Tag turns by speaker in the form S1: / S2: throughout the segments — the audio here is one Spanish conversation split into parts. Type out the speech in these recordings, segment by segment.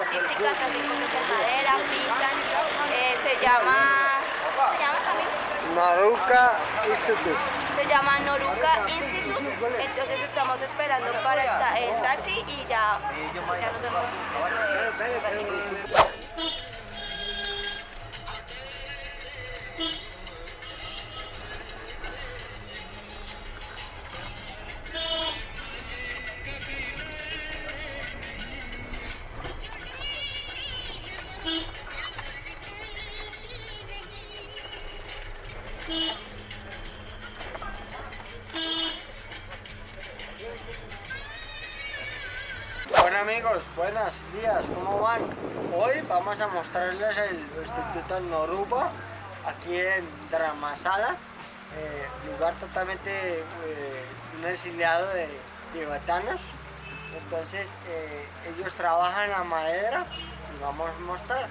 S1: artísticas, hacen cosas en madera, pintan. Eh, se llama... ¿Cómo se llama también?
S2: Noruka Institute.
S1: Se llama Noruka Institute. Entonces estamos esperando para el, ta- el taxi y ya, entonces ya nos vemos dentro de un ratito.
S2: Amigos, buenos días, ¿cómo van? Hoy vamos a mostrarles el Instituto Noruba aquí en Dramasala, eh, lugar totalmente eh, un exiliado de tibetanos. Entonces eh, ellos trabajan la madera y vamos a mostrar.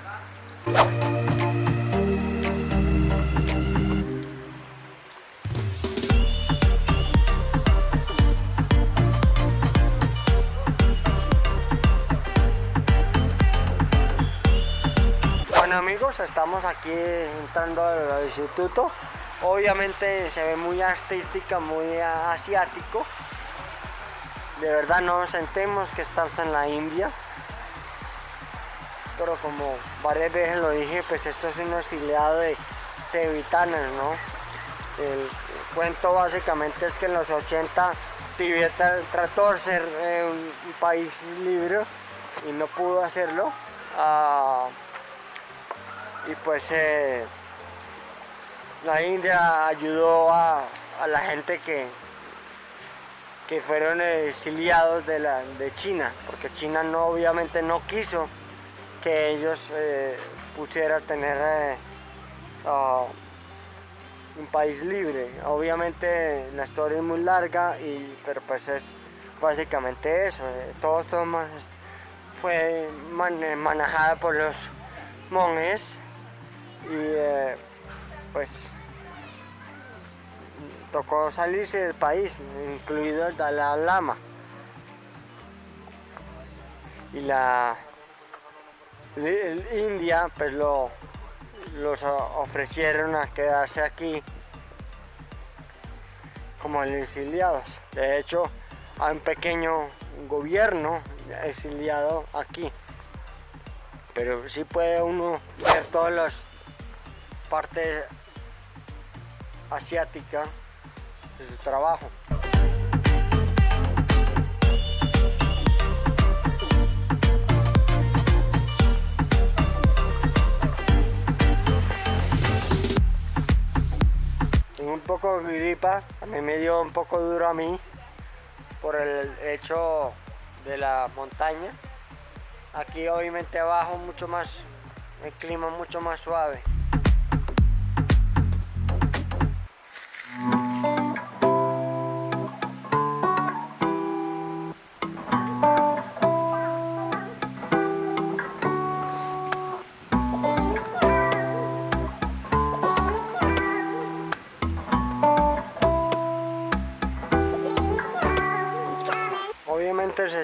S2: Estamos aquí entrando al instituto. Obviamente se ve muy artística, muy asiático. De verdad no nos sentemos que estamos en la India. Pero como varias veces lo dije, pues esto es un exiliado de tibetanos, ¿no? El cuento básicamente es que en los 80 Tibet trató de ser eh, un, un país libre y no pudo hacerlo. Ah, y pues eh, la India ayudó a, la gente que, que fueron exiliados de, la, de China, porque China no, obviamente no quiso que ellos eh, pusieran tener eh, ah, un país libre. Obviamente la historia es muy larga, y, pero pues es básicamente eso. eh, todo esto fue man- manejado por los monjes eh, pues tocó salirse del país, incluido el Dalai Lama. Y la India pues lo los ofrecieron a quedarse aquí como exiliados. De hecho, hay un pequeño gobierno exiliado aquí. Pero sí puede uno ver todas las partes asiáticas de su trabajo. Un poco de gripa, también me dio un poco duro a mí por el hecho de la montaña. Aquí obviamente abajo mucho más, el clima mucho más suave.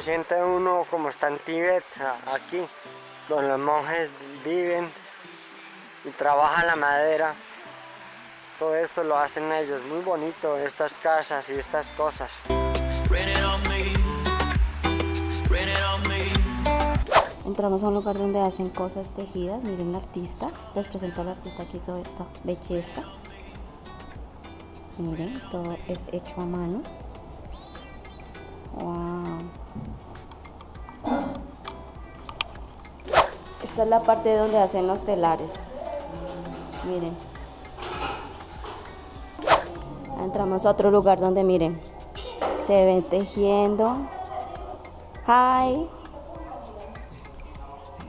S2: Siente uno como está en Tíbet, aquí, donde los monjes viven y trabajan la madera. Todo esto lo hacen ellos, muy bonito, estas casas y estas cosas.
S3: Entramos a un lugar donde hacen cosas tejidas. Miren la artista. Les presento al artista que hizo esto. Belleza. Miren, todo es hecho a mano. Wow. Esta es la parte donde hacen los telares. Miren. Entramos a otro lugar donde miren. Se ven tejiendo. Hi.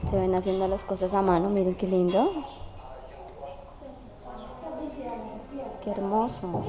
S3: Se ven haciendo las cosas a mano, miren qué lindo. Qué hermoso.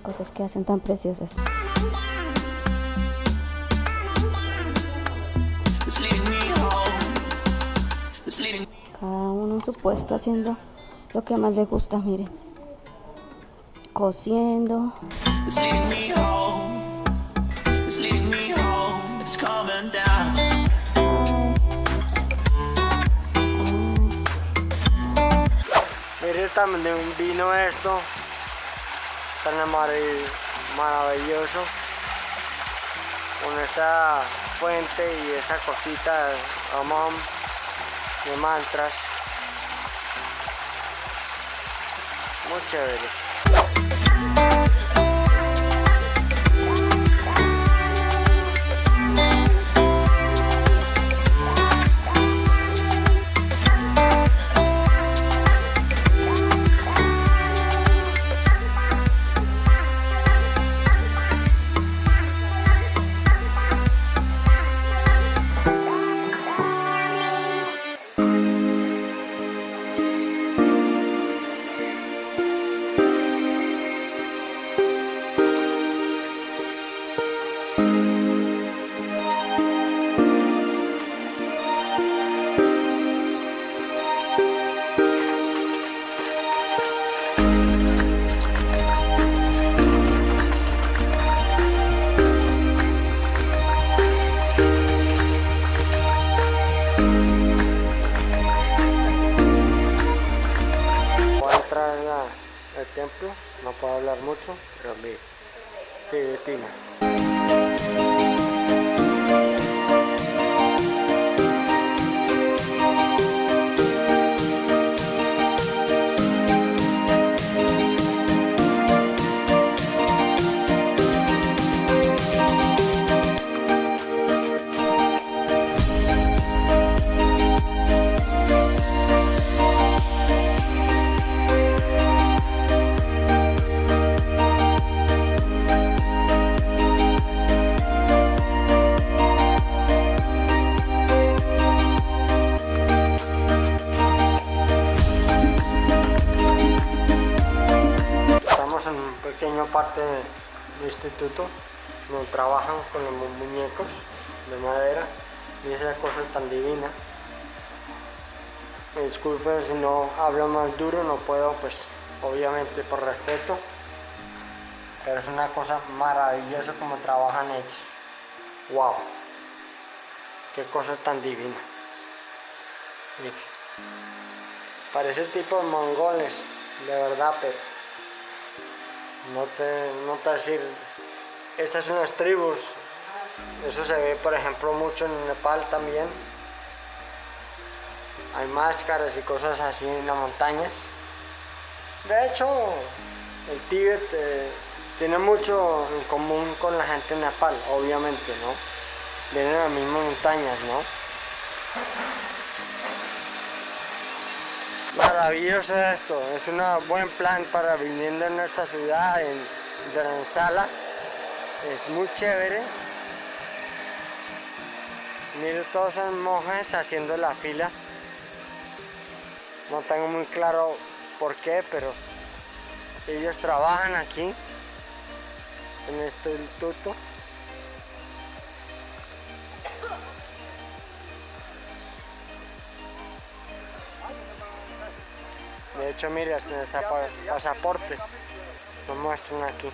S3: Cosas que hacen tan preciosas. Cada uno en su puesto haciendo lo que más le gusta, miren. Cosiendo.
S2: Mire también vino esto, tan maravilloso, con esa fuente y esa cosita de de mantras. Muy chévere. Templo, no puedo hablar mucho, pero mi tibetinas. Estamos parte del instituto donde trabajan con los mu- muñecos de madera y esa cosa tan divina. Me disculpen si no hablo más duro, no puedo, pues obviamente por respeto, pero es una cosa maravillosa como trabajan ellos. ¡Wow! ¡Qué cosa tan divina! Parece tipo de mongoles, de verdad, pero no te, no te decir, estas son las tribus, eso se ve por ejemplo mucho en Nepal también, hay máscaras y cosas así en las montañas. De hecho, el Tíbet eh, tiene mucho en común con la gente de Nepal, obviamente, ¿no? Vienen de las mismas montañas, ¿no? Maravilloso esto, es un buen plan para viviendo en nuestra ciudad, en Dharamsala. Es muy chévere. Mire, todos son monjes haciendo la fila. No tengo muy claro por qué, pero ellos trabajan aquí, en este instituto. De hecho, mire, hasta pasaportes. Lo muestran aquí.